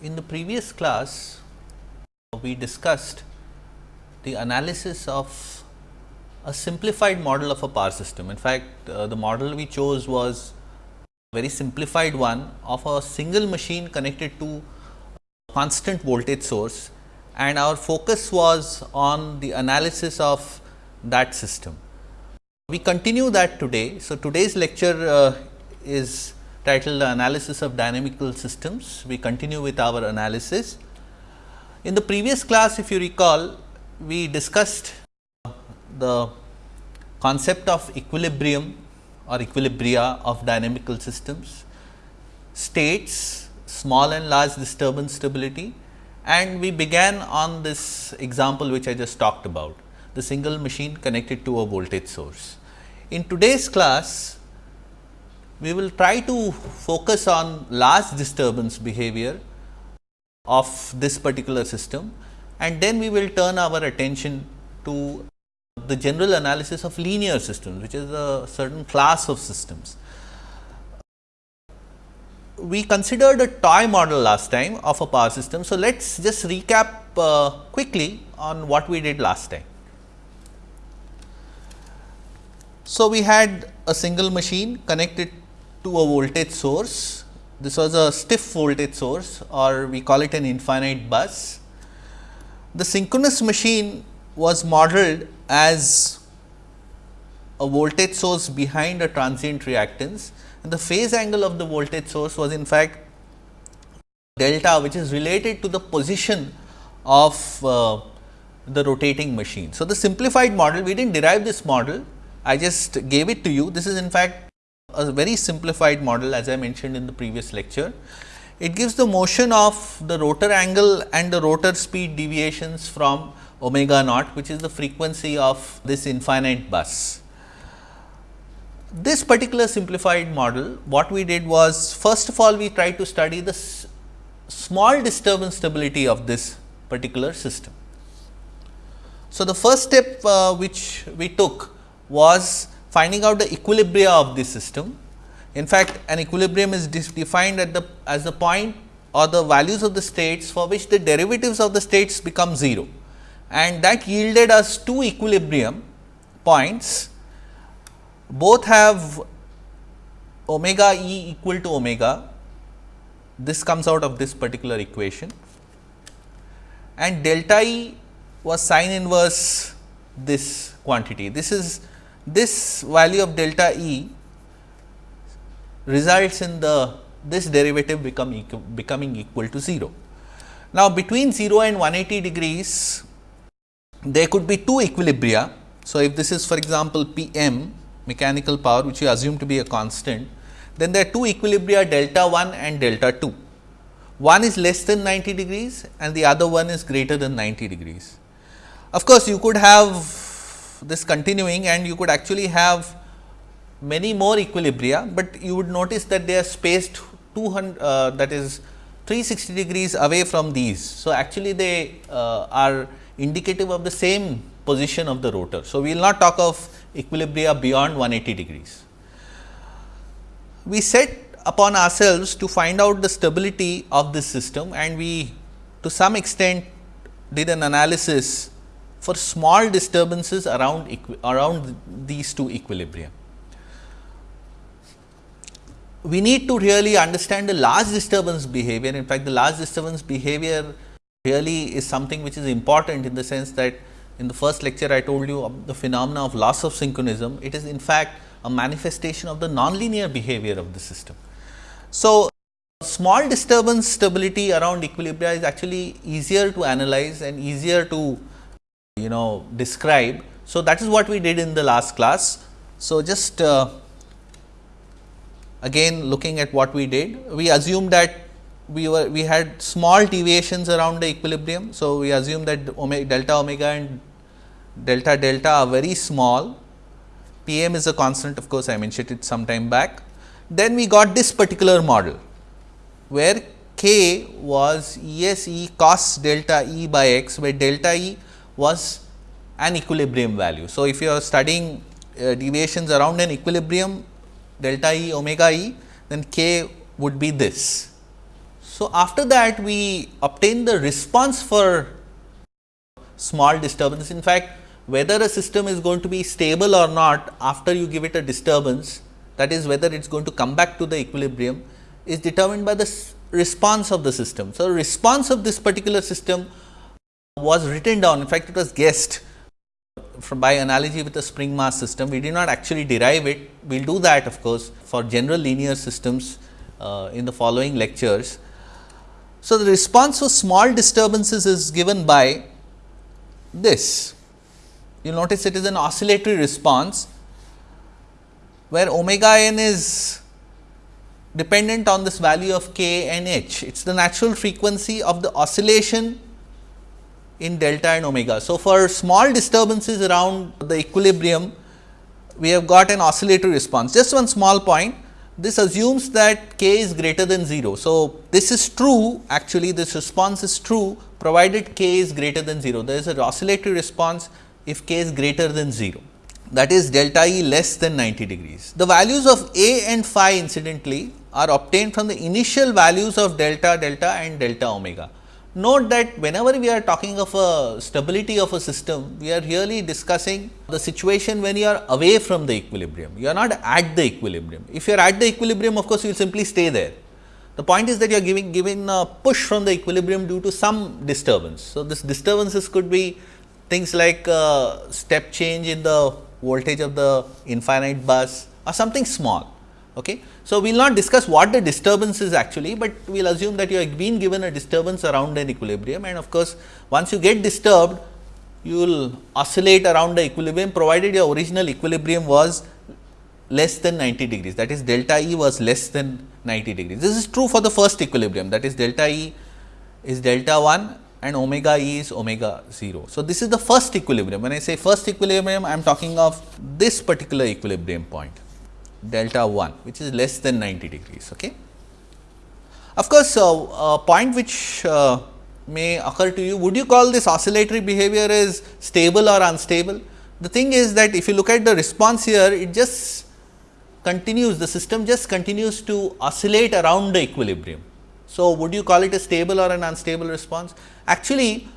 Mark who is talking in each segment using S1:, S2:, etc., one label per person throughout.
S1: in the previous class we discussed the analysis of a simplified model of a power system. In fact, uh, the model we chose was a very simplified one of a single machine connected to a constant voltage source and our focus was on the analysis of that system. We continue that today. So, today's lecture uh, is titled Analysis of Dynamical Systems. We continue with our analysis. In the previous class, if you recall, we discussed the concept of equilibrium or equilibria of dynamical systems, states, small and large disturbance stability and we began on this example which I just talked about, the single machine connected to a voltage source. In today's class, we will try to focus on large disturbance behavior of this particular system and then we will turn our attention to the general analysis of linear systems, which is a certain class of systems. We considered a toy model last time of a power system. So, let us just recap uh, quickly on what we did last time. So, we had a single machine connected to a voltage source. This was a stiff voltage source or we call it an infinite bus. The synchronous machine was modeled as a voltage source behind a transient reactance and the phase angle of the voltage source was in fact delta which is related to the position of uh, the rotating machine. So, the simplified model we did not derive this model I just gave it to you this is in fact a very simplified model as I mentioned in the previous lecture. It gives the motion of the rotor angle and the rotor speed deviations from omega naught which is the frequency of this infinite bus. This particular simplified model what we did was first of all we tried to study the small disturbance stability of this particular system. So, the first step uh, which we took was finding out the equilibria of the system. In fact, an equilibrium is defined at the as the point or the values of the states for which the derivatives of the states become 0 and that yielded us two equilibrium points both have omega e equal to omega this comes out of this particular equation and delta e was sine inverse this quantity. This is this value of delta e results in the this derivative become becoming equal to 0. Now, between 0 and 180 degrees there could be two equilibria. So, if this is for example, P m mechanical power which you assume to be a constant, then there are two equilibria delta 1 and delta 2. One is less than 90 degrees and the other one is greater than 90 degrees. Of course, you could have this continuing and you could actually have many more equilibria, but you would notice that they are spaced 200 uh, that is 360 degrees away from these. So, actually they uh, are indicative of the same position of the rotor. So, we will not talk of equilibria beyond 180 degrees. We set upon ourselves to find out the stability of this system and we to some extent did an analysis for small disturbances around around these two equilibrium. We need to really understand the large disturbance behavior. In fact, the large disturbance behavior really is something which is important in the sense that in the first lecture I told you the phenomena of loss of synchronism, it is in fact a manifestation of the nonlinear behavior of the system. So, small disturbance stability around equilibria is actually easier to analyze and easier to you know describe. So, that is what we did in the last class. So, just uh, again looking at what we did, we assumed that we were we had small deviations around the equilibrium. So, we assume that omega, delta omega and delta delta are very small, P m is a constant of course, I mentioned it some time back. Then we got this particular model, where k was E s e cos delta E by x, where delta E was an equilibrium value. So, if you are studying uh, deviations around an equilibrium delta E omega E, then k would be this So, after that we obtain the response for small disturbance. In fact, whether a system is going to be stable or not after you give it a disturbance that is whether it is going to come back to the equilibrium is determined by the response of the system. So, response of this particular system was written down in fact, it was guessed from by analogy with the spring mass system. We did not actually derive it, we will do that of course, for general linear systems uh, in the following lectures. So, the response for small disturbances is given by this. You'll notice it is an oscillatory response, where omega n is dependent on this value of k and h. It is the natural frequency of the oscillation in delta and omega. So, for small disturbances around the equilibrium, we have got an oscillatory response. Just one small point, this assumes that k is greater than 0. So, this is true actually this response is true provided k is greater than 0. There is an oscillatory response if k is greater than 0 that is delta E less than 90 degrees. The values of A and phi incidentally are obtained from the initial values of delta, delta and delta omega. Note that whenever we are talking of a stability of a system, we are really discussing the situation when you are away from the equilibrium, you are not at the equilibrium. If you are at the equilibrium, of course, you will simply stay there. The point is that you are giving, giving a push from the equilibrium due to some disturbance. So, this disturbances could be things like step change in the voltage of the infinite bus or something small. Okay. So, we will not discuss what the disturbance is actually, but we will assume that you have been given a disturbance around an equilibrium and of course, once you get disturbed, you will oscillate around the equilibrium provided your original equilibrium was less than 90 degrees that is delta E was less than 90 degrees. This is true for the first equilibrium that is delta E is delta 1 and omega E is omega 0. So, this is the first equilibrium. When I say first equilibrium, I am talking of this particular equilibrium point delta 1 which is less than 90 degrees. Okay. Of course, uh, a point which uh, may occur to you, would you call this oscillatory behavior as stable or unstable? The thing is that if you look at the response here, it just continues, the system just continues to oscillate around the equilibrium. So, would you call it a stable or an unstable response? Actually,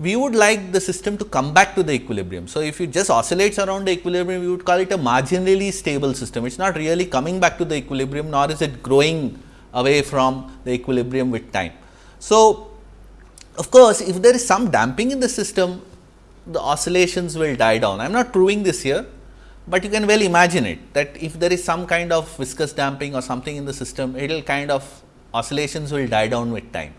S1: we would like the system to come back to the equilibrium. So, if it just oscillates around the equilibrium, we would call it a marginally stable system. It is not really coming back to the equilibrium, nor is it growing away from the equilibrium with time. So, of course, if there is some damping in the system, the oscillations will die down. I am not proving this here, but you can well imagine it that if there is some kind of viscous damping or something in the system, it will kind of oscillations will die down with time.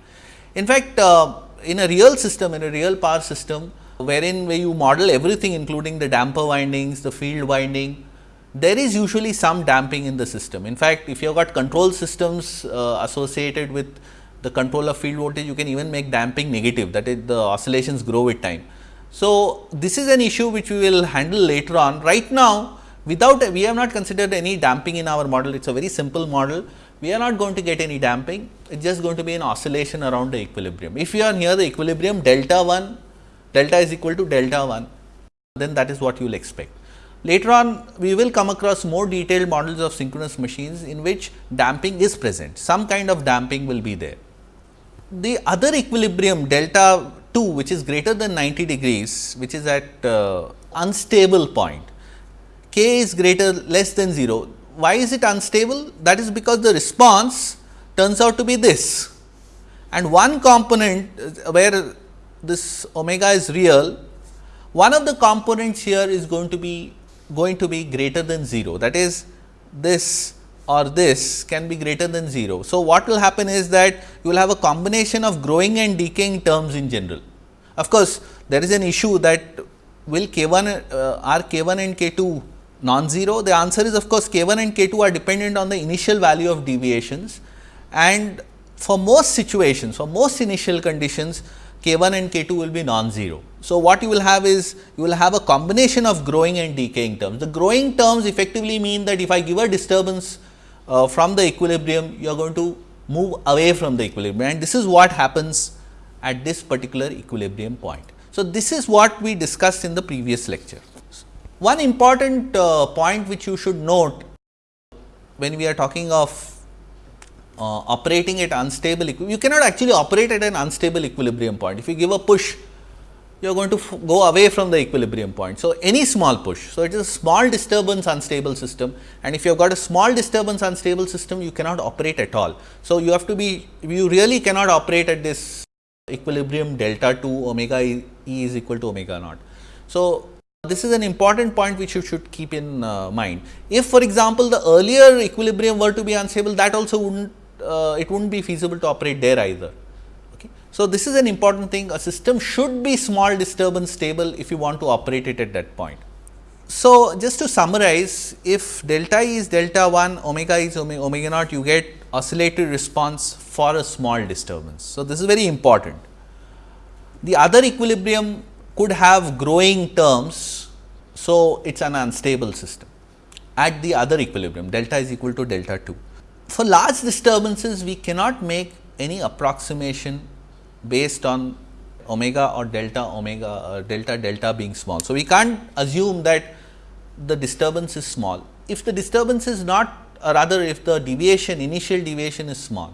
S1: In fact, uh, in a real system, in a real power system, wherein where you model everything including the damper windings, the field winding, there is usually some damping in the system. In fact, if you have got control systems uh, associated with the control of field voltage, you can even make damping negative that is the oscillations grow with time. So, this is an issue which we will handle later on. Right now, without we have not considered any damping in our model, it is a very simple model we are not going to get any damping, it is just going to be an oscillation around the equilibrium. If you are near the equilibrium delta 1, delta is equal to delta 1, then that is what you will expect. Later on, we will come across more detailed models of synchronous machines in which damping is present, some kind of damping will be there. The other equilibrium delta 2 which is greater than 90 degrees, which is at uh, unstable point, k is greater less than 0, why is it unstable? That is because the response turns out to be this and one component uh, where this omega is real, one of the components here is going to be going to be greater than 0 that is this or this can be greater than 0. So, what will happen is that you will have a combination of growing and decaying terms in general. Of course, there is an issue that will k 1 uh, are k 1 and k 2 non-zero? The answer is of course, k 1 and k 2 are dependent on the initial value of deviations and for most situations, for most initial conditions k 1 and k 2 will be non-zero. So, what you will have is you will have a combination of growing and decaying terms. The growing terms effectively mean that if I give a disturbance uh, from the equilibrium, you are going to move away from the equilibrium and this is what happens at this particular equilibrium point. So, this is what we discussed in the previous lecture. One important uh, point which you should note when we are talking of uh, operating at unstable you cannot actually operate at an unstable equilibrium point. If you give a push, you are going to go away from the equilibrium point. So, any small push. So, it is a small disturbance unstable system and if you have got a small disturbance unstable system, you cannot operate at all. So, you have to be, you really cannot operate at this equilibrium delta 2 omega e, is equal to omega naught. So, this is an important point which you should keep in uh, mind. If for example, the earlier equilibrium were to be unstable that also would not uh, it would not be feasible to operate there either. Okay. So, this is an important thing a system should be small disturbance stable if you want to operate it at that point. So, just to summarize if delta E is delta 1 omega is omega, omega naught you get oscillatory response for a small disturbance. So, this is very important. The other equilibrium could have growing terms. So, it is an unstable system at the other equilibrium delta is equal to delta 2. For large disturbances we cannot make any approximation based on omega or delta omega or uh, delta delta being small. So, we can't assume that the disturbance is small. If the disturbance is not or rather if the deviation initial deviation is small,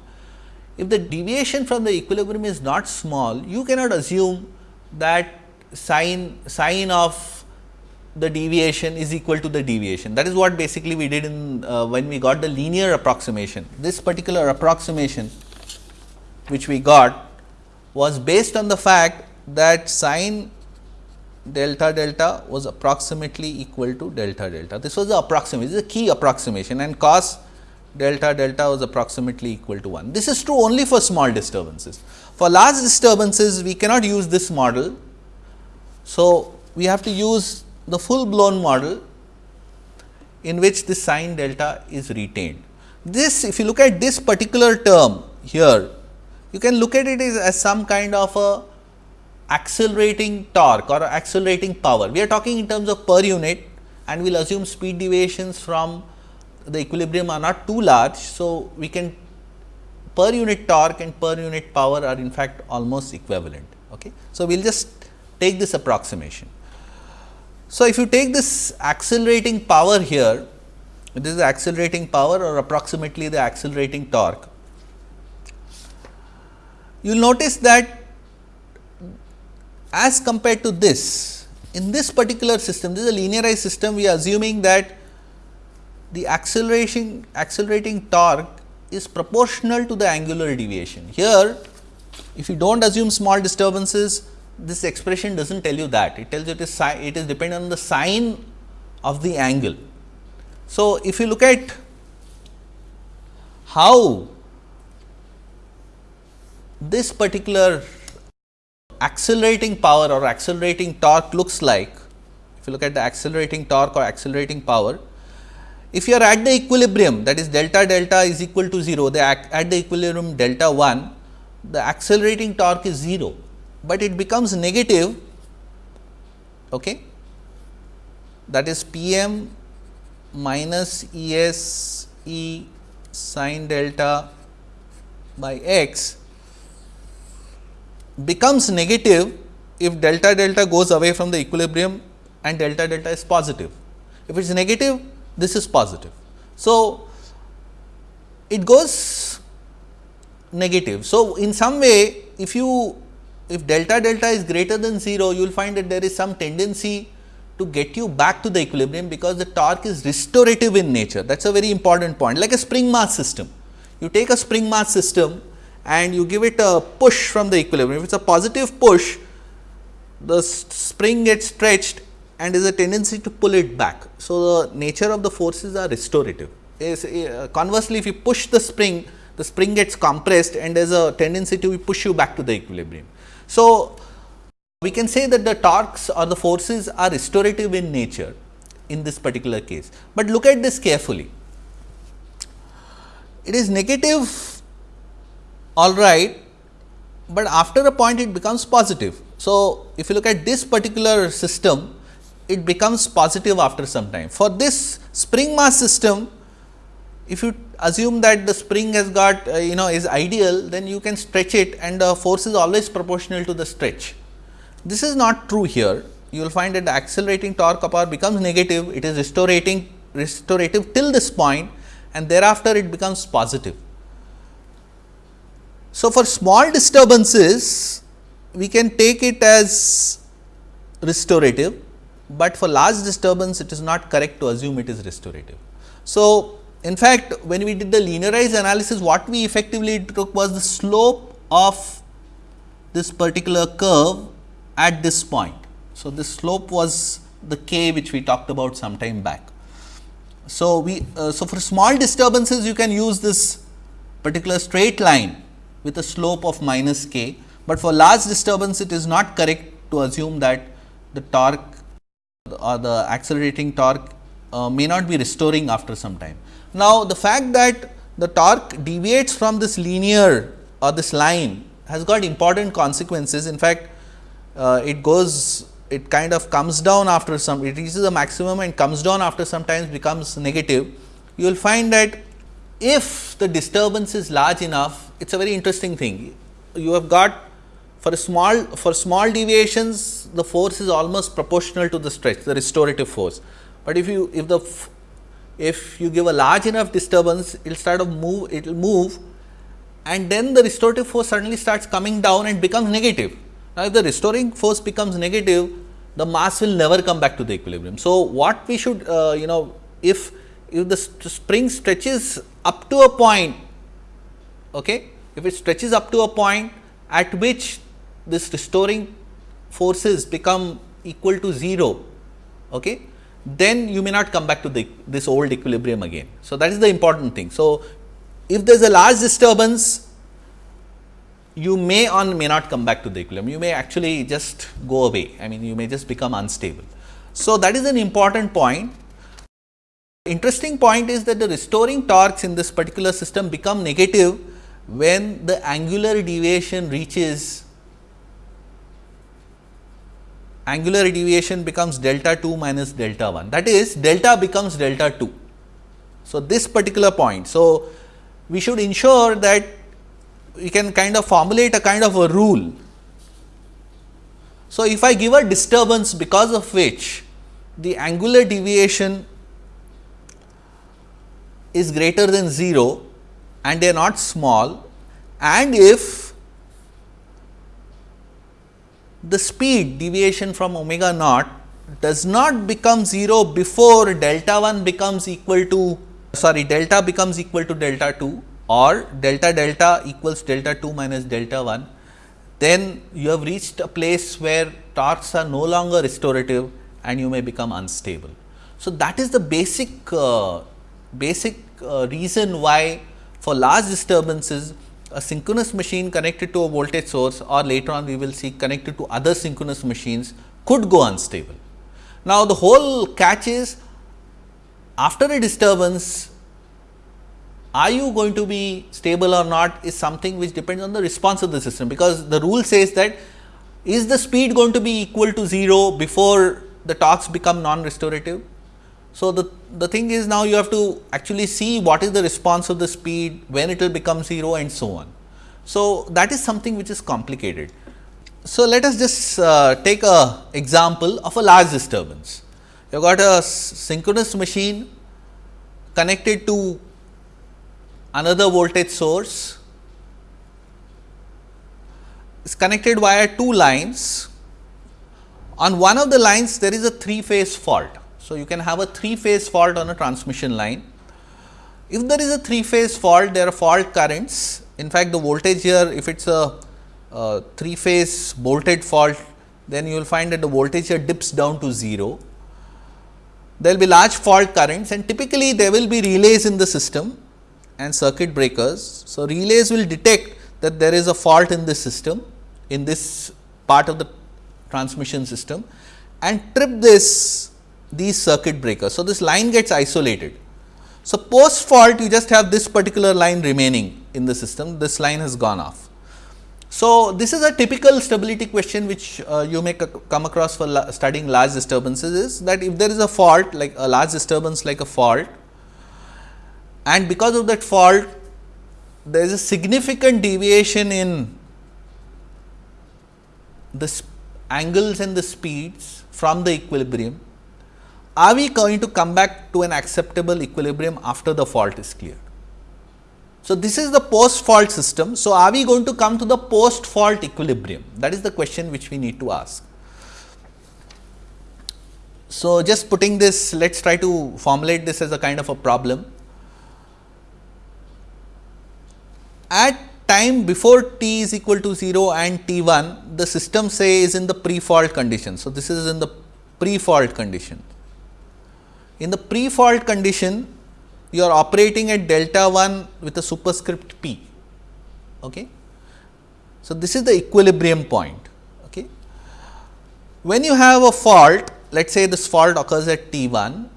S1: if the deviation from the equilibrium is not small, you cannot assume that sine sine of the deviation is equal to the deviation. That is what basically we did in uh, when we got the linear approximation. This particular approximation which we got was based on the fact that sine delta delta was approximately equal to delta delta. This was the approximation, this is a key approximation and cos delta delta was approximately equal to 1. This is true only for small disturbances. For large disturbances, we cannot use this model so, we have to use the full blown model in which the sine delta is retained. This if you look at this particular term here, you can look at it as, as some kind of a accelerating torque or accelerating power. We are talking in terms of per unit and we will assume speed deviations from the equilibrium are not too large. So, we can per unit torque and per unit power are in fact almost equivalent. Okay. So, we will just take this approximation. So, if you take this accelerating power here, this is accelerating power or approximately the accelerating torque, you will notice that as compared to this, in this particular system, this is a linearized system, we are assuming that the acceleration accelerating torque is proportional to the angular deviation. Here, if you do not assume small disturbances, this expression does not tell you that, it tells you it is it is dependent on the sine of the angle. So, if you look at how this particular accelerating power or accelerating torque looks like, if you look at the accelerating torque or accelerating power, if you are at the equilibrium that is delta delta is equal to 0, the at the equilibrium delta 1, the accelerating torque is 0 but it becomes negative okay that is P m minus E s E sine delta by x becomes negative if delta delta goes away from the equilibrium and delta delta is positive. If it is negative, this is positive. So, it goes negative. So, in some way if you if delta delta is greater than 0, you will find that there is some tendency to get you back to the equilibrium because the torque is restorative in nature. That is a very important point like a spring mass system. You take a spring mass system and you give it a push from the equilibrium. If it is a positive push, the spring gets stretched and is a tendency to pull it back. So, the nature of the forces are restorative. Uh, conversely, if you push the spring, the spring gets compressed and there is a tendency to push you back to the equilibrium. So, we can say that the torques or the forces are restorative in nature in this particular case, but look at this carefully. It is negative all right, but after a point it becomes positive. So, if you look at this particular system, it becomes positive after some time. For this spring mass system, if you assume that the spring has got uh, you know is ideal, then you can stretch it and the force is always proportional to the stretch. This is not true here. You will find that the accelerating torque power becomes negative, it is restorating restorative till this point and thereafter it becomes positive. So, for small disturbances we can take it as restorative, but for large disturbance it is not correct to assume it is restorative. So, in fact, when we did the linearized analysis what we effectively took was the slope of this particular curve at this point. So, this slope was the k which we talked about some time back. So, we uh, so for small disturbances you can use this particular straight line with a slope of minus k, but for large disturbance it is not correct to assume that the torque or the accelerating torque uh, may not be restoring after some time. Now, the fact that the torque deviates from this linear or this line has got important consequences. In fact, uh, it goes it kind of comes down after some it reaches a maximum and comes down after sometimes becomes negative. You will find that if the disturbance is large enough, it is a very interesting thing. You have got for small for small deviations the force is almost proportional to the stretch the restorative force. But if you if the if you give a large enough disturbance it will start to move it will move and then the restorative force suddenly starts coming down and becomes negative. Now, if the restoring force becomes negative the mass will never come back to the equilibrium. So, what we should uh, you know if if the spring stretches up to a point okay if it stretches up to a point at which this restoring forces become equal to 0 okay then you may not come back to the this old equilibrium again. So, that is the important thing. So, if there is a large disturbance you may or may not come back to the equilibrium, you may actually just go away, I mean you may just become unstable. So, that is an important point. Interesting point is that the restoring torques in this particular system become negative when the angular deviation reaches angular deviation becomes delta 2 minus delta 1 that is delta becomes delta 2. So, this particular point. So, we should ensure that we can kind of formulate a kind of a rule. So, if I give a disturbance because of which the angular deviation is greater than 0 and they are not small and if the speed deviation from omega naught does not become 0 before delta 1 becomes equal to sorry delta becomes equal to delta 2 or delta delta equals delta 2 minus delta 1, then you have reached a place where torques are no longer restorative and you may become unstable. So, that is the basic uh, basic uh, reason why for large disturbances a synchronous machine connected to a voltage source or later on we will see connected to other synchronous machines could go unstable. Now, the whole catch is after a disturbance are you going to be stable or not is something which depends on the response of the system, because the rule says that is the speed going to be equal to 0 before the torques become non-restorative so, the, the thing is now you have to actually see what is the response of the speed, when it will become 0 and so on. So, that is something which is complicated. So, let us just uh, take a example of a large disturbance. You have got a synchronous machine connected to another voltage source is connected via two lines. On one of the lines there is a three phase fault so, you can have a three phase fault on a transmission line. If there is a three phase fault, there are fault currents. In fact, the voltage here, if it is a, three phase bolted fault, then you will find that the voltage here dips down to 0. There will be large fault currents and typically there will be relays in the system and circuit breakers. So, relays will detect that there is a fault in this system in this part of the transmission system and trip this these circuit breakers. So, this line gets isolated. So, post fault you just have this particular line remaining in the system, this line has gone off. So, this is a typical stability question which uh, you may come across for la studying large disturbances is that if there is a fault like a large disturbance like a fault and because of that fault there is a significant deviation in the angles and the speeds from the equilibrium are we going to come back to an acceptable equilibrium after the fault is cleared? So, this is the post fault system. So, are we going to come to the post fault equilibrium? That is the question which we need to ask. So, just putting this, let us try to formulate this as a kind of a problem. At time before t is equal to 0 and t 1, the system say is in the pre fault condition. So, this is in the pre fault condition. In the pre fault condition, you are operating at delta 1 with a superscript p. Okay. So, this is the equilibrium point. Okay. When you have a fault, let us say this fault occurs at T 1,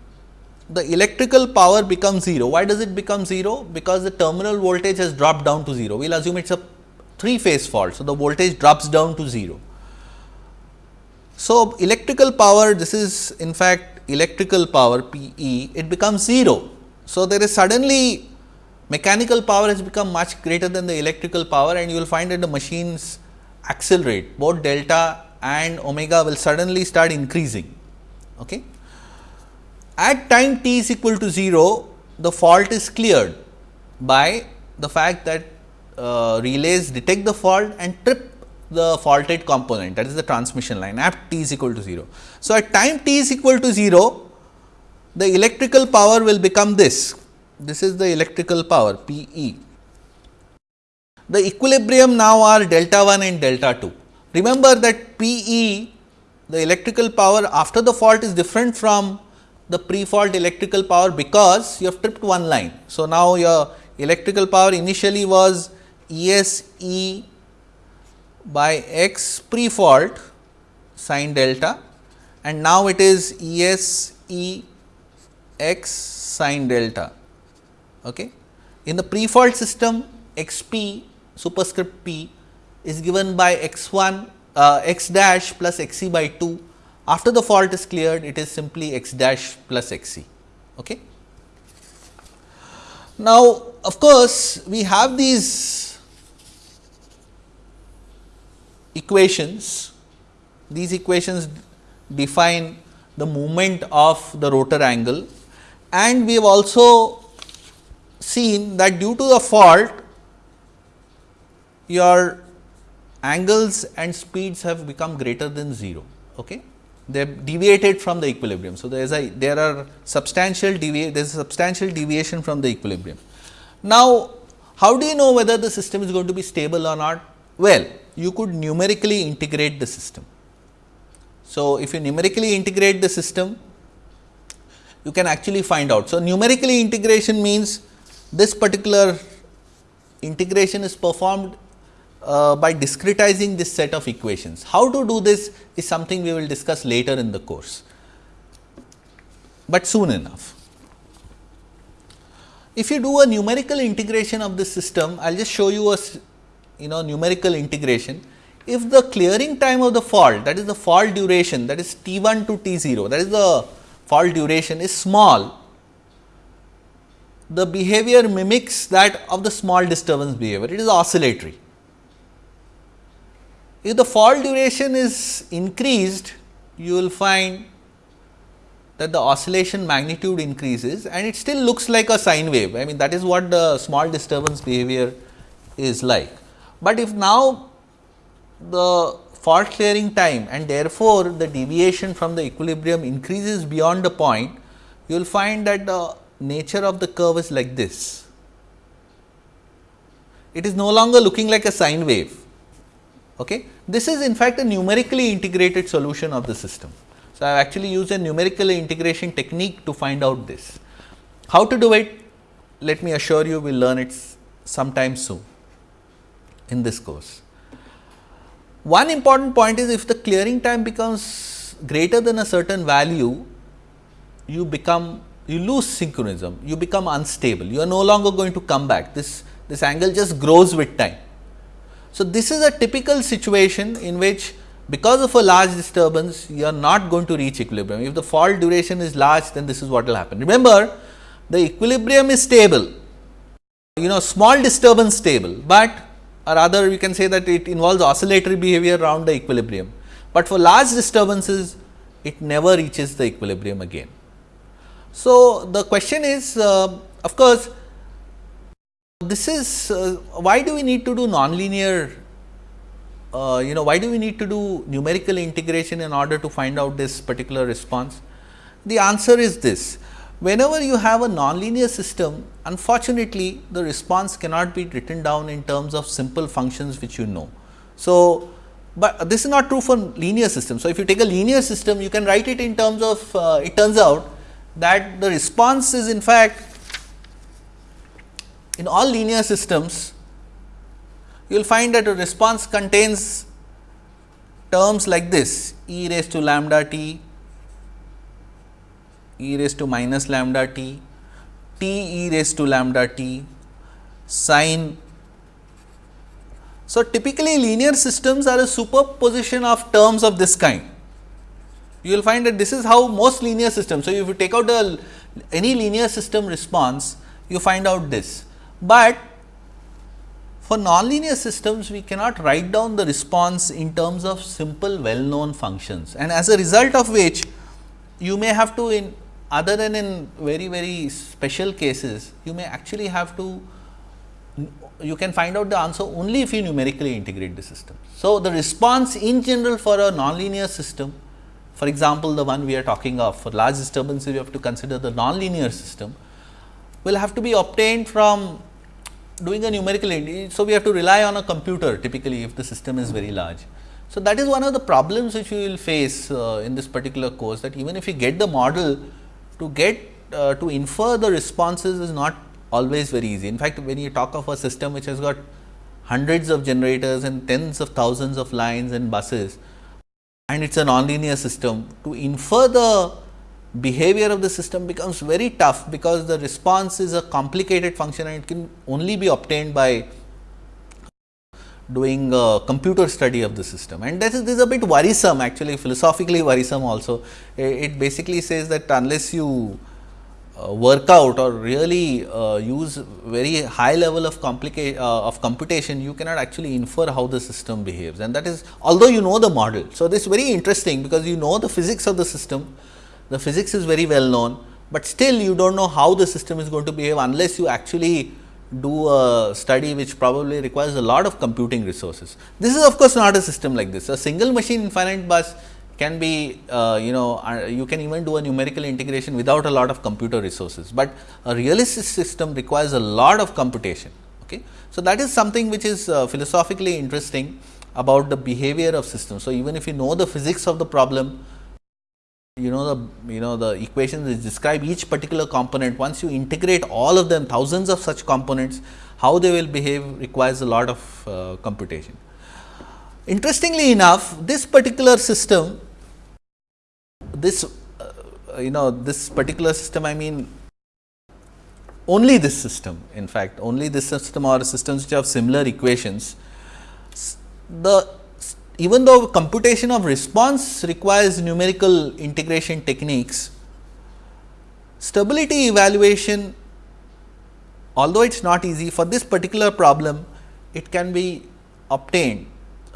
S1: the electrical power becomes 0. Why does it become 0? Because the terminal voltage has dropped down to 0. We will assume it is a 3 phase fault. So, the voltage drops down to 0. So, electrical power this is in fact electrical power P E it becomes 0. So, there is suddenly mechanical power has become much greater than the electrical power and you will find that the machines accelerate both delta and omega will suddenly start increasing. Okay. At time t is equal to 0, the fault is cleared by the fact that uh, relays detect the fault and trip the faulted component that is the transmission line at t is equal to 0. So, at time t is equal to 0, the electrical power will become this. This is the electrical power P e. The equilibrium now are delta 1 and delta 2. Remember that P e the electrical power after the fault is different from the pre-fault electrical power because you have tripped one line. So, now your electrical power initially was E s E by x pre-fault sine delta and now it is E s E x sine delta. Okay. In the pre-fault system x p superscript p is given by x 1 uh, x dash plus x c by 2. After the fault is cleared it is simply x dash plus x c. Okay. Now, of course, we have these equations, these equations define the movement of the rotor angle and we have also seen that due to the fault your angles and speeds have become greater than 0. Okay? They have deviated from the equilibrium. So, there is a there are substantial deviate there is substantial deviation from the equilibrium. Now, how do you know whether the system is going to be stable or not? Well, you could numerically integrate the system. So, if you numerically integrate the system, you can actually find out. So, numerically integration means this particular integration is performed uh, by discretizing this set of equations. How to do this is something we will discuss later in the course, but soon enough. If you do a numerical integration of this system, I will just show you a you know numerical integration. If the clearing time of the fault that is the fault duration that is T 1 to T 0 that is the fault duration is small, the behavior mimics that of the small disturbance behavior, it is oscillatory. If the fault duration is increased, you will find that the oscillation magnitude increases and it still looks like a sine wave. I mean that is what the small disturbance behavior is like. But if now the fault clearing time and therefore, the deviation from the equilibrium increases beyond the point, you will find that the nature of the curve is like this. It is no longer looking like a sine wave. Okay. This is in fact a numerically integrated solution of the system. So, I have actually used a numerical integration technique to find out this. How to do it? Let me assure you we will learn it sometime soon in this course. One important point is if the clearing time becomes greater than a certain value, you become you lose synchronism, you become unstable, you are no longer going to come back. This, this angle just grows with time. So, this is a typical situation in which because of a large disturbance you are not going to reach equilibrium. If the fault duration is large then this is what will happen. Remember the equilibrium is stable, you know small disturbance stable, but or rather we can say that it involves oscillatory behavior around the equilibrium, but for large disturbances it never reaches the equilibrium again. So, the question is uh, of course, this is uh, why do we need to do nonlinear uh, you know why do we need to do numerical integration in order to find out this particular response? The answer is this whenever you have a nonlinear system unfortunately the response cannot be written down in terms of simple functions which you know. So, but this is not true for linear systems. So, if you take a linear system you can write it in terms of uh, it turns out that the response is in fact in all linear systems you will find that a response contains terms like this e raised to lambda t, e raised to minus lambda t, t e raised to lambda t, sine. So, typically linear systems are a superposition of terms of this kind. You will find that this is how most linear systems. So, if you take out the any linear system response, you find out this, but for nonlinear systems, we cannot write down the response in terms of simple well known functions and as a result of which you may have to in other than in very very special cases, you may actually have to you can find out the answer only if you numerically integrate the system. So, the response in general for a nonlinear system for example, the one we are talking of for large disturbances we have to consider the nonlinear system will have to be obtained from doing a numerical so we have to rely on a computer typically if the system is very large. So, that is one of the problems which we will face uh, in this particular course that even if you get the model to get uh, to infer the responses is not always very easy. In fact, when you talk of a system which has got hundreds of generators and tens of thousands of lines and buses and it is a nonlinear system to infer the behavior of the system becomes very tough because the response is a complicated function and it can only be obtained by doing a computer study of the system and this is, this is a bit worrisome actually philosophically worrisome also. It basically says that unless you uh, work out or really uh, use very high level of complicate uh, of computation, you cannot actually infer how the system behaves and that is although you know the model. So, this is very interesting because you know the physics of the system, the physics is very well known, but still you do not know how the system is going to behave unless you actually do a study which probably requires a lot of computing resources. This is of course, not a system like this. A single machine infinite bus can be uh, you know uh, you can even do a numerical integration without a lot of computer resources, but a realistic system requires a lot of computation. Okay. So, that is something which is uh, philosophically interesting about the behavior of systems. So, even if you know the physics of the problem, you know the you know the equations which describe each particular component once you integrate all of them thousands of such components how they will behave requires a lot of uh, computation. Interestingly enough this particular system this uh, you know this particular system I mean only this system in fact only this system or systems which have similar equations the even though computation of response requires numerical integration techniques, stability evaluation although it is not easy for this particular problem it can be obtained.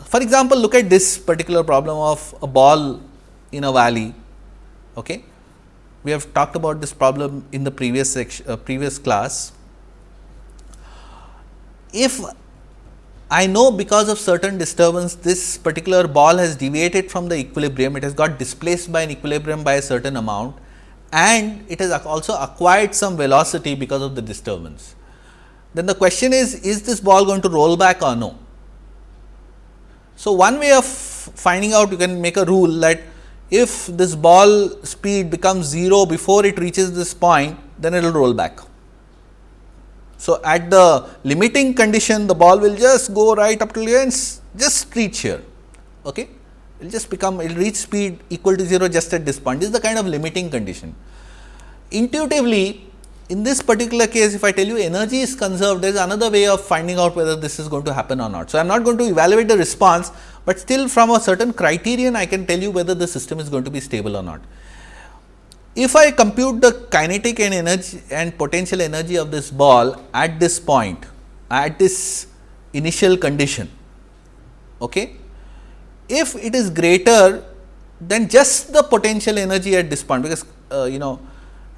S1: For example, look at this particular problem of a ball in a valley. Okay. We have talked about this problem in the previous section, uh, previous class. If I know because of certain disturbance this particular ball has deviated from the equilibrium, it has got displaced by an equilibrium by a certain amount and it has also acquired some velocity because of the disturbance. Then the question is, is this ball going to roll back or no? So, one way of finding out you can make a rule that if this ball speed becomes 0 before it reaches this point, then it will roll back. So, at the limiting condition the ball will just go right up to here and just reach here. Okay? It will just become it will reach speed equal to 0 just at this point. This is the kind of limiting condition. Intuitively in this particular case if I tell you energy is conserved there is another way of finding out whether this is going to happen or not. So, I am not going to evaluate the response, but still from a certain criterion I can tell you whether the system is going to be stable or not. If I compute the kinetic and energy and potential energy of this ball at this point, at this initial condition, okay, if it is greater than just the potential energy at this point, because uh, you know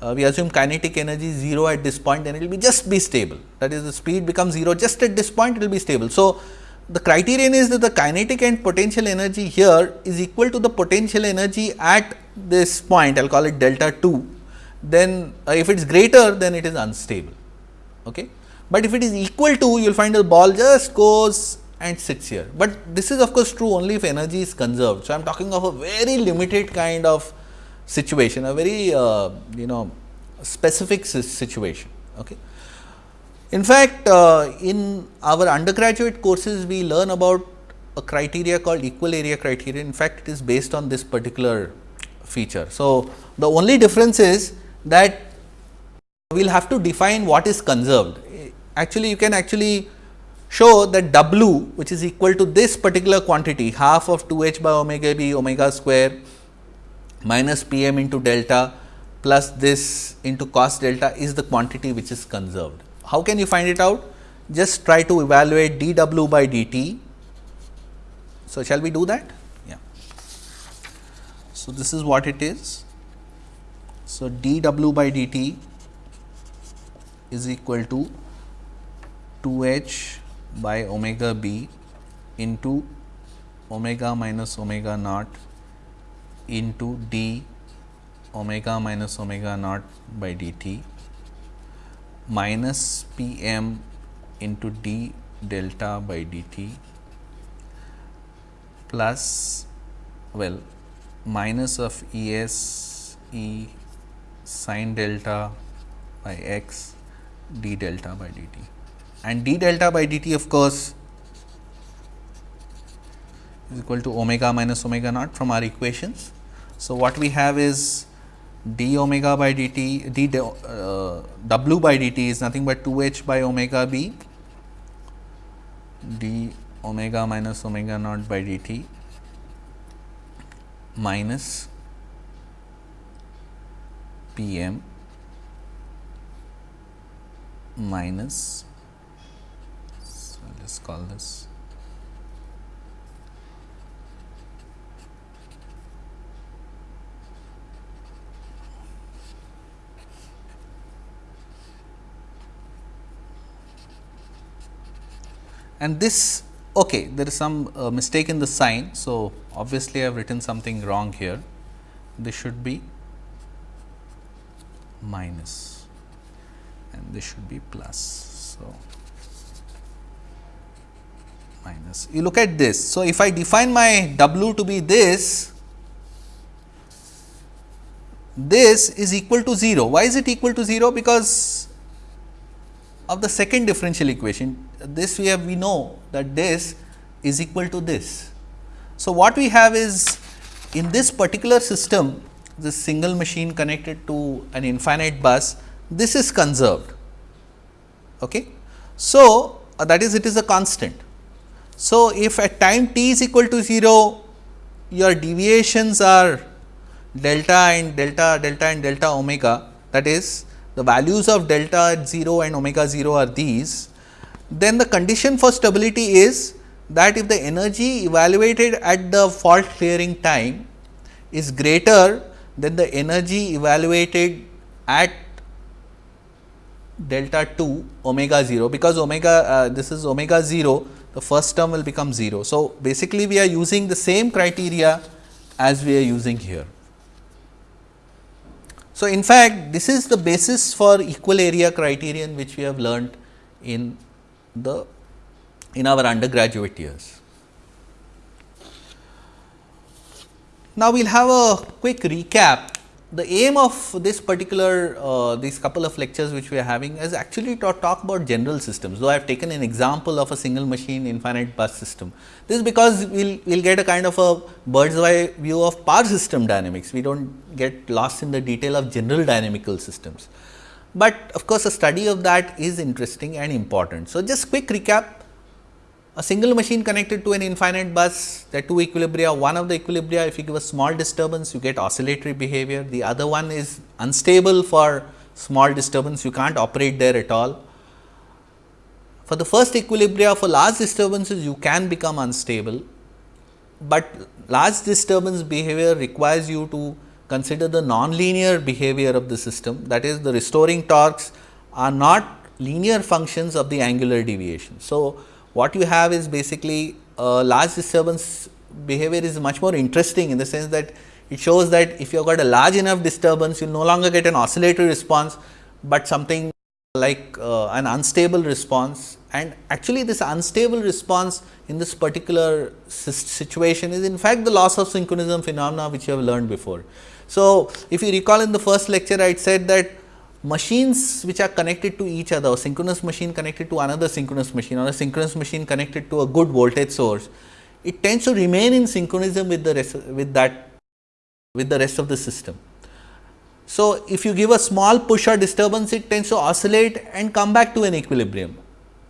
S1: uh, we assume kinetic energy is 0 at this point, then it will be just be stable. That is the speed becomes 0 just at this point it will be stable. So, the criterion is that the kinetic and potential energy here is equal to the potential energy at this point, I will call it delta 2, then uh, if it is greater then it is unstable. Okay. But if it is equal to you will find the ball just goes and sits here, but this is of course true only if energy is conserved. So, I am talking of a very limited kind of situation, a very uh, you know specific situation. Okay. In fact, uh, in our undergraduate courses we learn about a criteria called equal area criteria. In fact, it is based on this particular feature. So, the only difference is that we will have to define what is conserved. Actually, you can actually show that W which is equal to this particular quantity half of 2 h by omega b omega square minus p m into delta plus this into cos delta is the quantity which is conserved. How can you find it out? Just try to evaluate dw by dt. So, shall we do that? So, this is what it is. So, dw by dt is equal to 2 h by omega b into omega minus omega naught into d omega minus omega naught by dt minus p m into d delta by dt plus well minus of E s E sin delta by x d delta by dt and d delta by dt of course is equal to omega minus omega naught from our equations. So, what we have is d omega by dt d uh, w by dt is nothing but 2 h by omega b d omega minus omega naught by dt minus p m minus so let us call this and this okay there is some uh, mistake in the sign. So, obviously, I have written something wrong here this should be minus and this should be plus. So, minus you look at this. So, if I define my W to be this this is equal to 0. Why is it equal to 0? Because of the second differential equation this we have we know that this is equal to this. So, what we have is in this particular system this single machine connected to an infinite bus this is conserved. Okay. So, uh, that is it is a constant. So, if at time t is equal to 0 your deviations are delta and delta delta and delta omega that is the values of delta at 0 and omega 0 are these then the condition for stability is that if the energy evaluated at the fault clearing time is greater than the energy evaluated at delta 2 omega 0 because omega uh, this is omega 0 the first term will become 0. So, basically we are using the same criteria as we are using here. So, in fact, this is the basis for equal area criterion which we have learnt in the in our undergraduate years. Now, we will have a quick recap. The aim of this particular uh, these couple of lectures which we are having is actually to talk about general systems. Though I have taken an example of a single machine infinite bus system. This is because we will we'll get a kind of a bird's eye view of power system dynamics. We do not get lost in the detail of general dynamical systems but of course, a study of that is interesting and important. So, just quick recap. A single machine connected to an infinite bus there are two equilibria. One of the equilibria if you give a small disturbance you get oscillatory behavior. The other one is unstable for small disturbance. You can't operate there at all. For the first equilibria for large disturbances you can become unstable, but large disturbance behavior requires you to consider the nonlinear behavior of the system that is the restoring torques are not linear functions of the angular deviation. So, what you have is basically a large disturbance behavior is much more interesting in the sense that it shows that if you have got a large enough disturbance you no longer get an oscillatory response, but something like uh, an unstable response and actually this unstable response in this particular situation is in fact the loss of synchronism phenomena which you have learned before. So, if you recall in the first lecture I said that machines which are connected to each other, synchronous machine connected to another synchronous machine or a synchronous machine connected to a good voltage source, it tends to remain in synchronism with the rest with that with the rest of the system. So, if you give a small push or disturbance it tends to oscillate and come back to an equilibrium,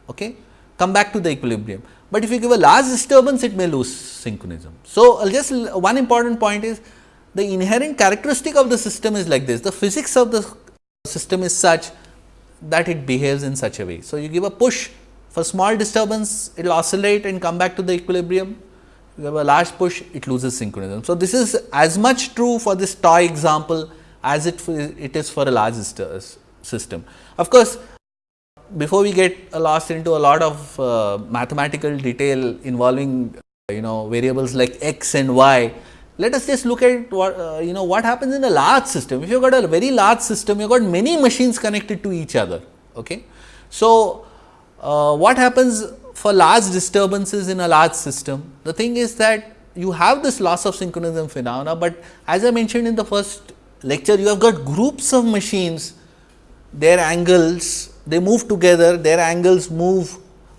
S1: okay? come back to the equilibrium. But if you give a large disturbance it may lose synchronism. So, just one important point is the inherent characteristic of the system is like this, the physics of the system is such that it behaves in such a way. So, you give a push for small disturbance it will oscillate and come back to the equilibrium, you have a large push it loses synchronism. So, this is as much true for this toy example as it, it is for a large system. Of course, before we get lost into a lot of uh, mathematical detail involving you know variables like x and y, let us just look at what uh, you know what happens in a large system. If you have got a very large system, you have got many machines connected to each other. Okay. So, uh, what happens for large disturbances in a large system? The thing is that you have this loss of synchronism phenomena, but as I mentioned in the first lecture, you have got groups of machines, their angles they move together, their angles move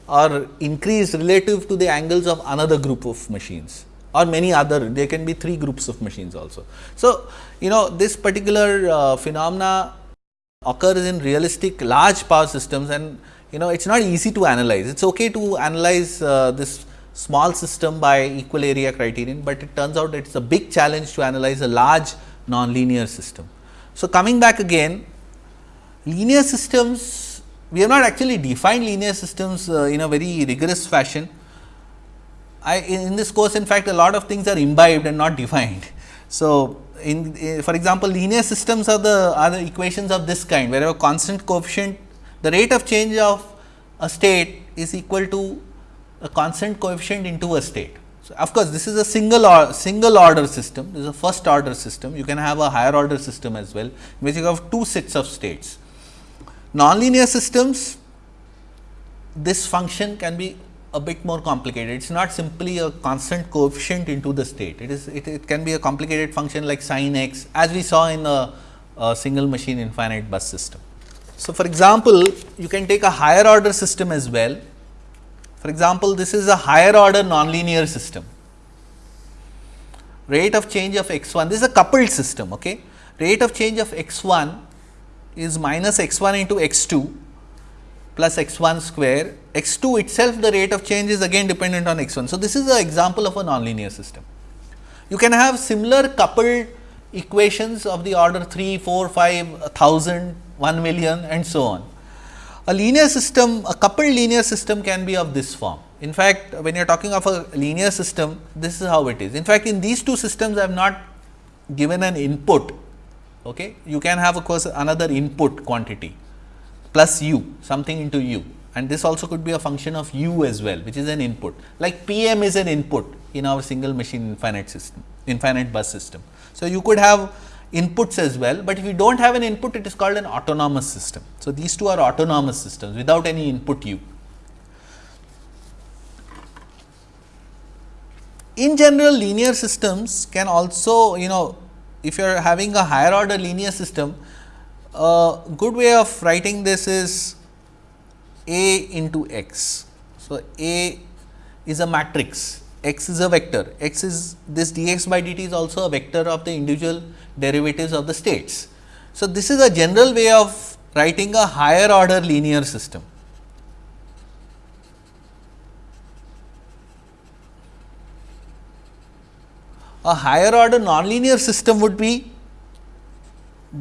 S1: or increase relative to the angles of another group of machines or many other, there can be three groups of machines also. So, you know this particular uh, phenomena occurs in realistic large power systems and you know it is not easy to analyze. It is okay to analyze uh, this small system by equal area criterion, but it turns out it is a big challenge to analyze a large nonlinear system. So, coming back again linear systems we have not actually defined linear systems uh, in a very rigorous fashion. I, in this course in fact, a lot of things are imbibed and not defined. So, in, in for example, linear systems are the are the equations of this kind where a constant coefficient the rate of change of a state is equal to a constant coefficient into a state. So, of course, this is a single or single order system, this is a first order system, you can have a higher order system as well, in which you have two sets of states. Nonlinear systems, this function can be a bit more complicated. It is not simply a constant coefficient into the state. It is it, it can be a complicated function like sin x as we saw in a, a single machine infinite bus system. So, for example, you can take a higher order system as well. For example, this is a higher order nonlinear system. Rate of change of x 1, this is a coupled system. Okay? Rate of change of x 1 is minus x 1 into x 2 plus x 1 square, x 2 itself the rate of change is again dependent on x 1. So, this is an example of a nonlinear system. You can have similar coupled equations of the order 3, 4, 5, 1000, 1 million and so on. A linear system, a coupled linear system can be of this form. In fact, when you are talking of a linear system, this is how it is. In fact, in these two systems I have not given an input okay, you can have of course another input quantity plus u something into u and this also could be a function of u as well which is an input like Pm is an input in our single machine infinite system infinite bus system. So, you could have inputs as well, but if you do not have an input it is called an autonomous system. So, these two are autonomous systems without any input u. In general linear systems can also you know if you are having a higher order linear system, a good way of writing this is A into x. So, A is a matrix, x is a vector, x is this dx by dt is also a vector of the individual derivatives of the states. So, this is a general way of writing a higher order linear system. a higher order nonlinear system would be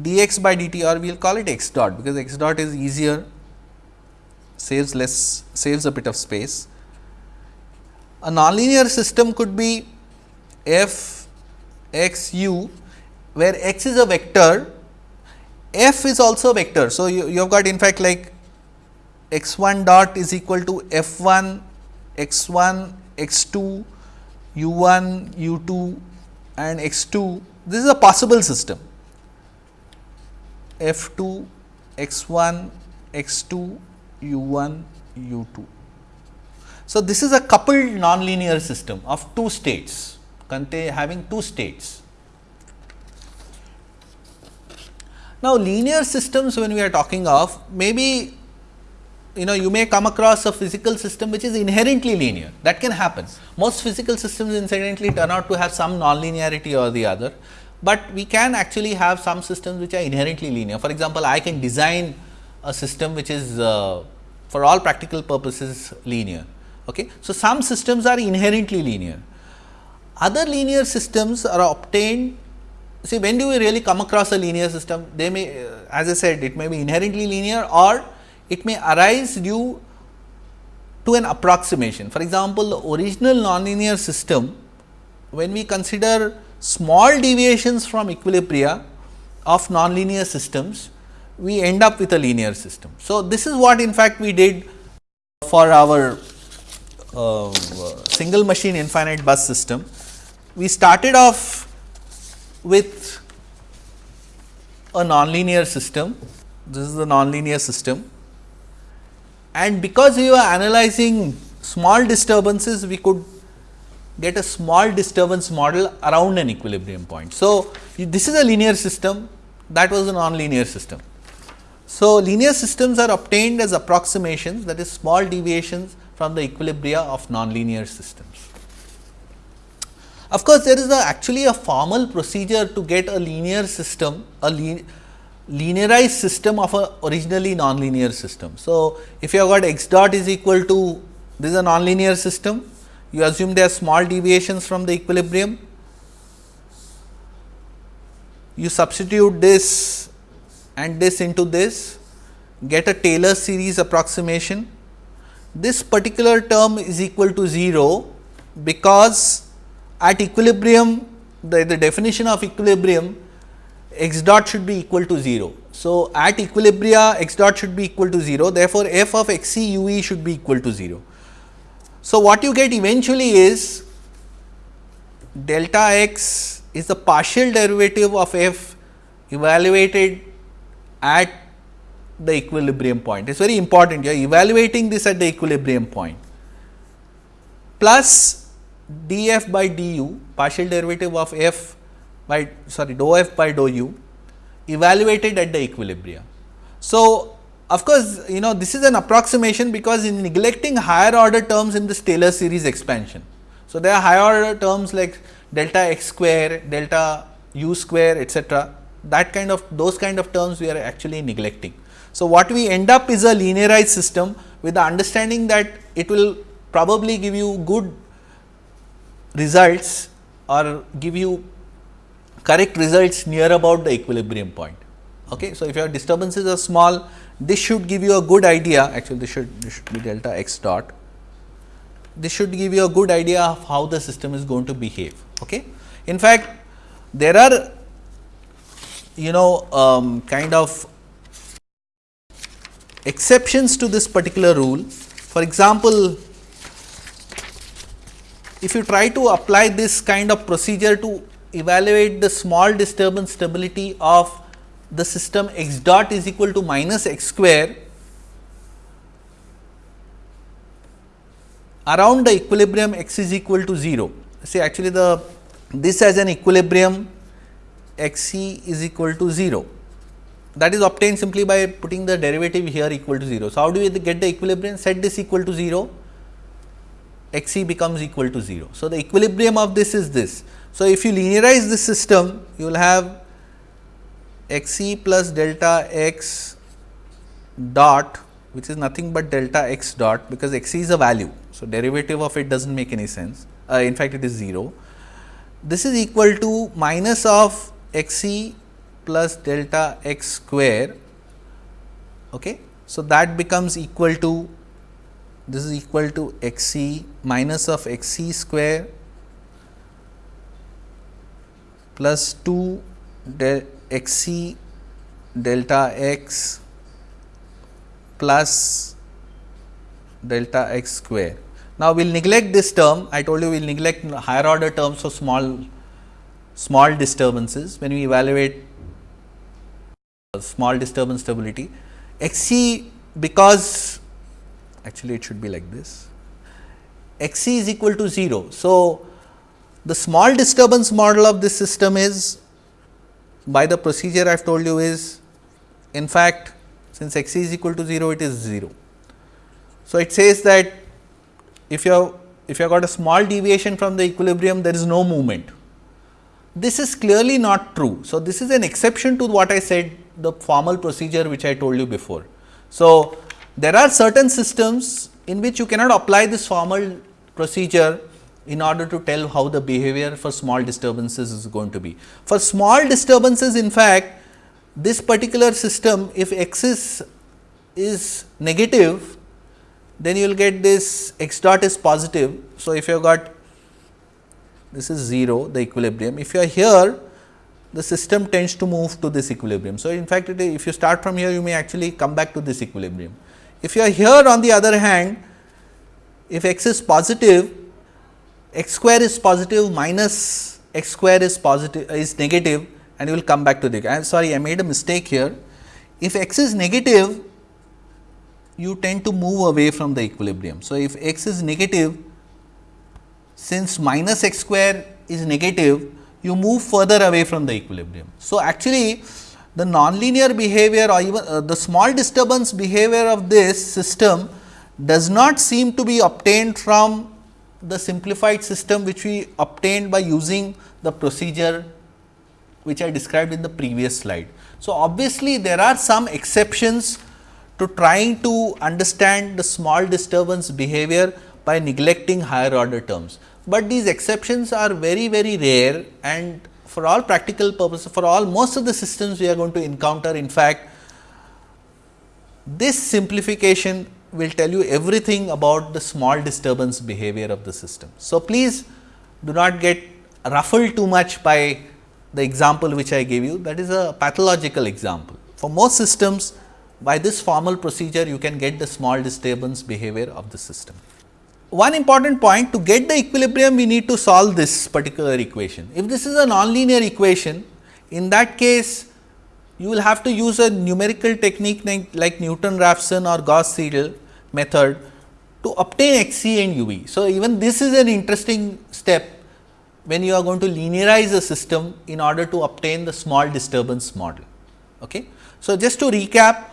S1: dx by dt or we will call it x dot because x dot is easier saves less saves a bit of space. A nonlinear system could be f x u where x is a vector, f is also a vector. So, you, you have got in fact like x 1 dot is equal to f 1, x 1, x 2, u 1, u 2 and x 2. This is a possible system f 2, x 1, x 2, u 1, u 2. So, this is a coupled nonlinear system of two states having two states. Now, linear systems when we are talking of maybe you know you may come across a physical system which is inherently linear that can happen. Most physical systems incidentally turn out to have some nonlinearity or the other, but we can actually have some systems which are inherently linear. For example, I can design a system which is uh, for all practical purposes linear. Okay. So, some systems are inherently linear. Other linear systems are obtained see when do we really come across a linear system they may uh, as I said it may be inherently linear or it may arise due to an approximation. For example, the original nonlinear system when we consider small deviations from equilibria of nonlinear systems we end up with a linear system. So, this is what in fact we did for our uh, single machine infinite bus system. We started off with a nonlinear system, this is the nonlinear system and because we were analyzing small disturbances we could get a small disturbance model around an equilibrium point. So, this is a linear system that was a nonlinear system. So, linear systems are obtained as approximations that is small deviations from the equilibria of nonlinear systems. Of course, there is a actually a formal procedure to get a linear system, a linearized system of a originally nonlinear system. So, if you have got x dot is equal to this is a nonlinear system, you assume there are small deviations from the equilibrium, you substitute this and this into this, get a Taylor series approximation. This particular term is equal to 0, because at equilibrium the, the definition of equilibrium x dot should be equal to 0. So, at equilibria x dot should be equal to 0, therefore, f of x c u e should be equal to 0. So, what you get eventually is delta x is the partial derivative of f evaluated at the equilibrium point. It is very important you are evaluating this at the equilibrium point plus df by du partial derivative of f by sorry dou f by dou u evaluated at the equilibrium. So, of course, you know this is an approximation because in neglecting higher order terms in this Taylor series expansion. So, there are higher order terms like delta x square, delta u square etcetera that kind of those kind of terms we are actually neglecting. So, what we end up is a linearized system with the understanding that it will probably give you good results or give you correct results near about the equilibrium point. Okay. So, if your disturbances are small, this should give you a good idea actually this should, this should be delta x dot. This should give you a good idea of how the system is going to behave. Okay. In fact, there are you know um, kind of exceptions to this particular rule. For example, if you try to apply this kind of procedure to evaluate the small disturbance stability of the system x dot is equal to minus x square around the equilibrium x is equal to 0. See actually the this as an equilibrium x c is equal to 0 that is obtained simply by putting the derivative here equal to 0. So, how do we get the equilibrium set this equal to 0 x c becomes equal to 0. So, the equilibrium of this is this. So, if you linearize this system you will have x c plus delta x dot which is nothing but delta x dot because x c is a value. So, derivative of it does not make any sense uh, in fact it is 0. This is equal to minus of x c plus delta x square. Okay. So, that becomes equal to this is equal to x c minus of x c square plus 2 del x c delta x plus delta x square. Now, we will neglect this term I told you we will neglect higher order terms for small small disturbances when we evaluate small disturbance stability x c because actually it should be like this x c is equal to 0. So, the small disturbance model of this system is by the procedure I have told you is in fact since x c is equal to 0 it is 0. So, it says that if you have if you have got a small deviation from the equilibrium there is no movement. This is clearly not true. So, this is an exception to what I said the formal procedure which I told you before. So, there are certain systems in which you cannot apply this formal procedure in order to tell how the behavior for small disturbances is going to be. For small disturbances in fact, this particular system if x is, is negative then you will get this x dot is positive. So, if you have got this is 0 the equilibrium if you are here the system tends to move to this equilibrium. So, in fact, if you start from here you may actually come back to this equilibrium. If you are here on the other hand if x is positive x square is positive minus x square is positive is negative and you will come back to the I am sorry I made a mistake here. If x is negative you tend to move away from the equilibrium. So, if x is negative since minus x square is negative you move further away from the equilibrium. So, actually the nonlinear behavior or even uh, the small disturbance behavior of this system does not seem to be obtained from the simplified system which we obtained by using the procedure which I described in the previous slide. So, obviously, there are some exceptions to trying to understand the small disturbance behavior by neglecting higher order terms, but these exceptions are very very rare and for all practical purposes for all most of the systems we are going to encounter in fact this simplification will tell you everything about the small disturbance behavior of the system. So, please do not get ruffled too much by the example which I gave you that is a pathological example. For most systems by this formal procedure you can get the small disturbance behavior of the system. One important point to get the equilibrium we need to solve this particular equation. If this is a nonlinear equation in that case you will have to use a numerical technique like, Newton-Raphson or Gauss-Seidel method to obtain x c and u v. So, even this is an interesting step when you are going to linearize a system in order to obtain the small disturbance model. Okay. So, just to recap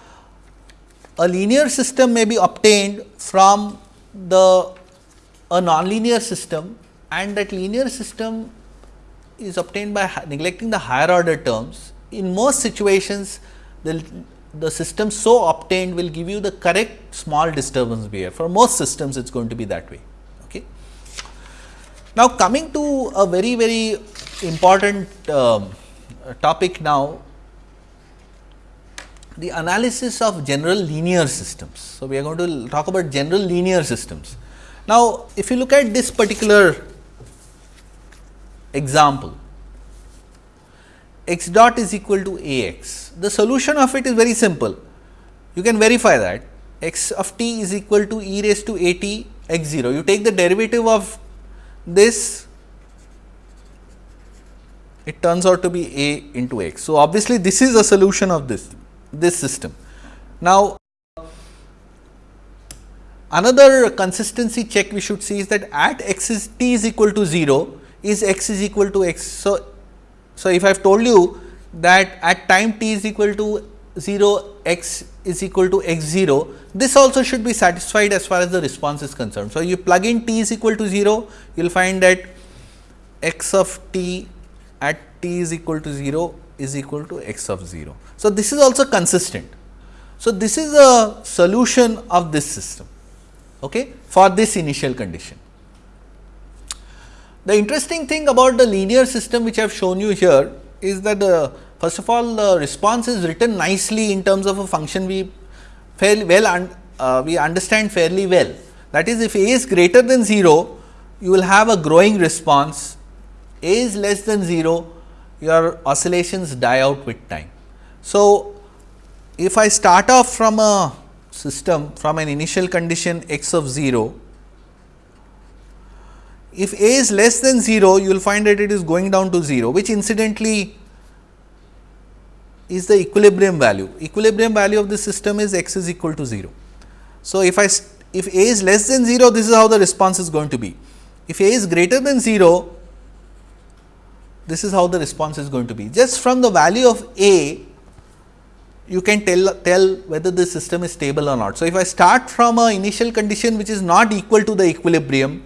S1: a linear system may be obtained from the a nonlinear system and that linear system is obtained by neglecting the higher order terms in most situations the, the system so obtained will give you the correct small disturbance behavior. For most systems it is going to be that way. Okay. Now, coming to a very very important um, topic now the analysis of general linear systems. So, we are going to talk about general linear systems. Now, if you look at this particular example, x dot is equal to a x. The solution of it is very simple. You can verify that x of t is equal to e raised to a t x 0. You take the derivative of this, it turns out to be a into x. So, obviously, this is a solution of this, this system. Now, another consistency check we should see is that at x is t is equal to 0, is x is equal to x. So, so, if I have told you that at time t is equal to 0 x is equal to x 0, this also should be satisfied as far as the response is concerned. So, you plug in t is equal to 0, you will find that x of t at t is equal to 0 is equal to x of 0. So, this is also consistent. So, this is a solution of this system okay, for this initial condition. The interesting thing about the linear system which I have shown you here is that the first of all the response is written nicely in terms of a function we fairly well un, uh, we understand fairly well. That is if a is greater than 0 you will have a growing response, a is less than 0 your oscillations die out with time. So, if I start off from a system from an initial condition x of 0, if a is less than 0, you will find that it is going down to 0, which incidentally is the equilibrium value. Equilibrium value of the system is x is equal to 0. So, if I if a is less than 0, this is how the response is going to be. If a is greater than 0, this is how the response is going to be. Just from the value of a, you can tell, tell whether the system is stable or not. So, if I start from a initial condition which is not equal to the equilibrium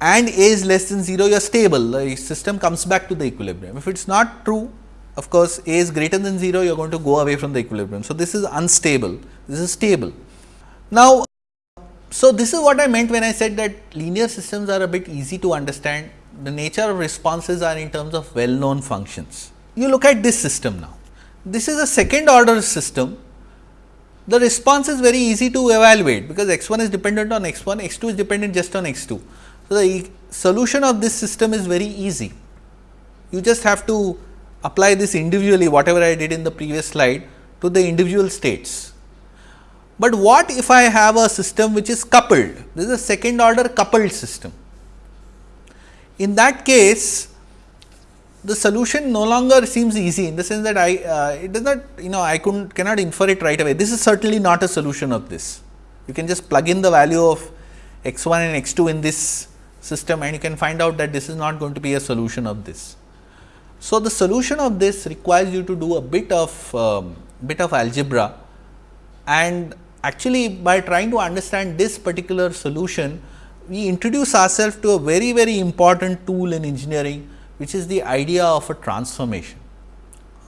S1: and a is less than 0, you are stable, the system comes back to the equilibrium. If it is not true, of course, a is greater than 0, you are going to go away from the equilibrium. So, this is unstable, this is stable. Now, so this is what I meant when I said that linear systems are a bit easy to understand. The nature of responses are in terms of well known functions. You look at this system now. This is a second order system. The response is very easy to evaluate because x 1 is dependent on x 1, x 2 is dependent just on x 2. So, the solution of this system is very easy. You just have to apply this individually whatever I did in the previous slide to the individual states. But what if I have a system which is coupled? This is a second order coupled system. In that case, the solution no longer seems easy in the sense that I uh, it does not you know I couldn't cannot infer it right away. This is certainly not a solution of this. You can just plug in the value of x 1 and x 2 in this system and you can find out that this is not going to be a solution of this. So, the solution of this requires you to do a bit of um, bit of algebra and actually by trying to understand this particular solution, we introduce ourselves to a very very important tool in engineering which is the idea of a transformation.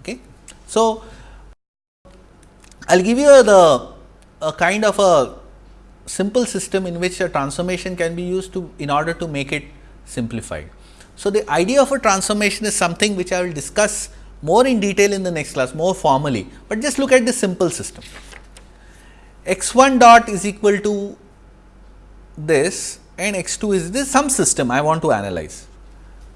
S1: Okay. So, I will give you the a kind of a simple system in which a transformation can be used to in order to make it simplified. So, the idea of a transformation is something which I will discuss more in detail in the next class more formally, but just look at this simple system x 1 dot is equal to this and x 2 is this some system I want to analyze.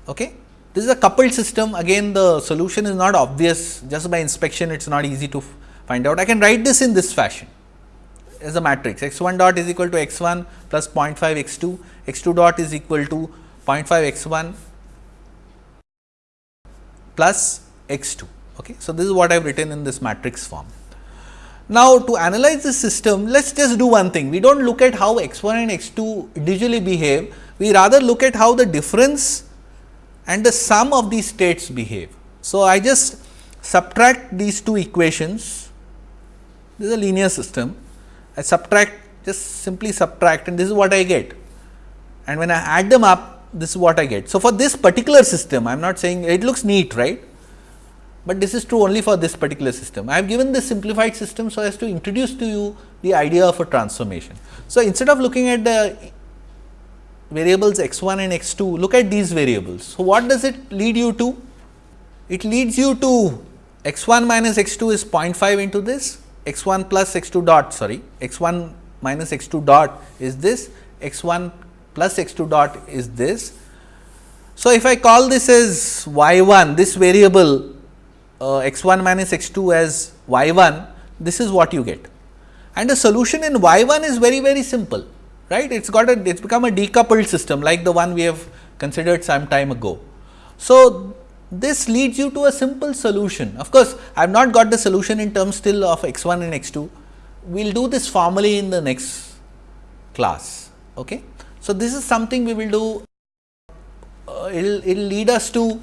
S1: Okay. This is a coupled system again the solution is not obvious just by inspection it is not easy to find out. I can write this in this fashion as a matrix x 1 dot is equal to x 1 plus 0.5 x 2, x 2 dot is equal to 0.5 x 1 plus x 2. Okay. So, this is what I have written in this matrix form. Now, to analyze the system, let us just do one thing. We do not look at how x 1 and x 2 individually behave, we rather look at how the difference and the sum of these states behave. So, I just subtract these two equations, this is a linear system, I subtract just simply subtract and this is what I get and when I add them up this is what I get. So, for this particular system I am not saying it looks neat right, but this is true only for this particular system. I have given this simplified system so as to introduce to you the idea of a transformation. So, instead of looking at the variables x 1 and x 2, look at these variables. So, what does it lead you to? It leads you to x 1 minus x 2 is 0.5 into this, x 1 plus x 2 dot sorry, x 1 minus x 2 dot is this, x 1 plus x 2 dot is this. So, if I call this as y 1, this variable uh, x 1 minus x 2 as y 1, this is what you get. And the solution in y 1 is very very simple, right? It's got a it's become a decoupled system like the one we have considered some time ago. So, this leads you to a simple solution. Of course, I have not got the solution in terms still of x 1 and x 2. We will do this formally in the next class. Okay? So, this is something we will do, uh, it will it will lead us to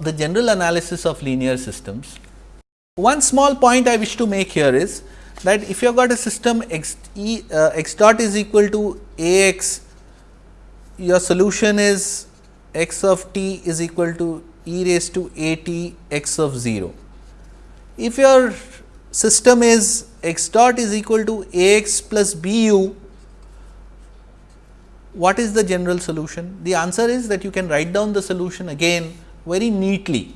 S1: the general analysis of linear systems. One small point I wish to make here is that if you have got a system x, e, uh, x dot is equal to a x, your solution is x of t is equal to e raised to a t x of 0. If your system is x dot is equal to a x plus b u, what is the general solution? The answer is that you can write down the solution again very neatly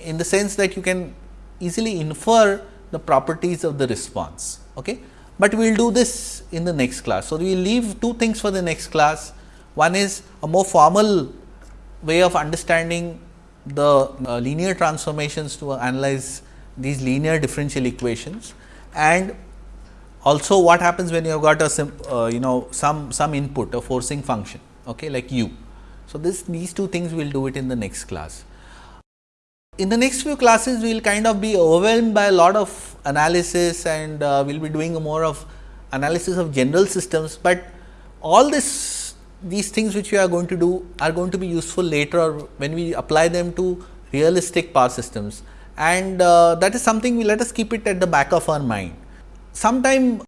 S1: in the sense that you can easily infer the properties of the response. Okay? But we will do this in the next class. So, we leave two things for the next class. One is a more formal way of understanding the uh, linear transformations to analyze these linear differential equations and also what happens when you have got a uh, you know some some input a forcing function okay like u. So, this these two things we will do it in the next class. In the next few classes we will kind of be overwhelmed by a lot of analysis and uh, we will be doing more of analysis of general systems, but all this these things which we are going to do are going to be useful later or when we apply them to realistic power systems and uh, that is something we let us keep it at the back of our mind. Sometime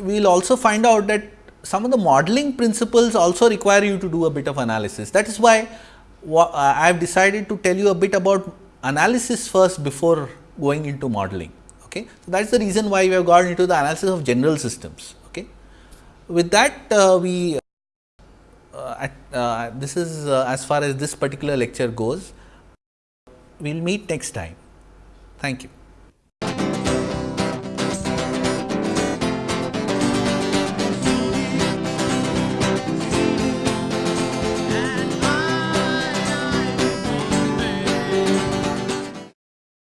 S1: we will also find out that some of the modeling principles also require you to do a bit of analysis. That is why uh, I have decided to tell you a bit about analysis first before going into modeling. Okay. So, that is the reason why we have gone into the analysis of general systems. Okay. With that uh, we uh, at, uh, this is uh, as far as this particular lecture goes. We will meet next time. Thank you.